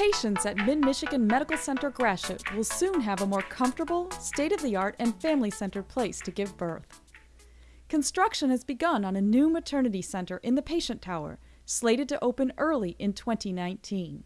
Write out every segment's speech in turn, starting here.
Patients at Mid-Michigan Medical Center Gratiot will soon have a more comfortable, state-of-the-art, and family-centered place to give birth. Construction has begun on a new maternity center in the patient tower, slated to open early in 2019.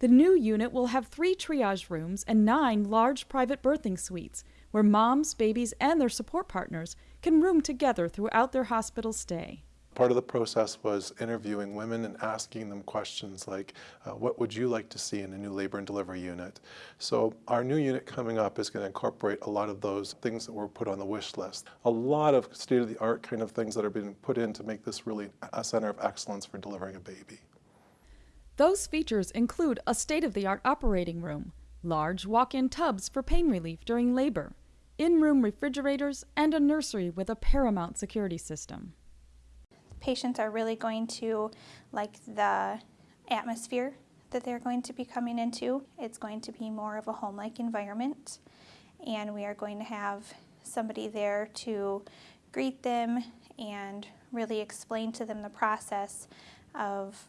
The new unit will have three triage rooms and nine large private birthing suites where moms, babies, and their support partners can room together throughout their hospital stay. Part of the process was interviewing women and asking them questions like, uh, what would you like to see in a new labor and delivery unit? So our new unit coming up is going to incorporate a lot of those things that were put on the wish list. A lot of state-of-the-art kind of things that are being put in to make this really a center of excellence for delivering a baby. Those features include a state-of-the-art operating room, large walk-in tubs for pain relief during labor, in-room refrigerators, and a nursery with a paramount security system patients are really going to like the atmosphere that they're going to be coming into. It's going to be more of a home-like environment and we are going to have somebody there to greet them and really explain to them the process of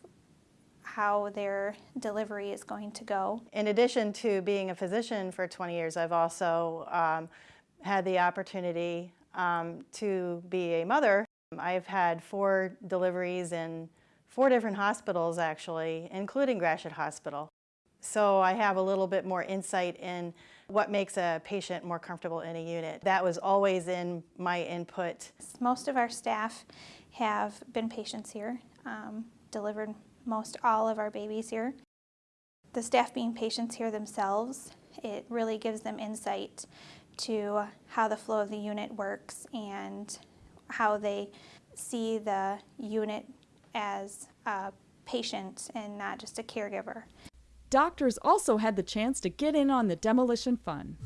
how their delivery is going to go. In addition to being a physician for 20 years, I've also um, had the opportunity um, to be a mother I've had four deliveries in four different hospitals actually, including Gratiot Hospital. So I have a little bit more insight in what makes a patient more comfortable in a unit. That was always in my input. Most of our staff have been patients here, um, delivered most all of our babies here. The staff being patients here themselves, it really gives them insight to how the flow of the unit works and how they see the unit as a patient and not just a caregiver. Doctors also had the chance to get in on the demolition fun.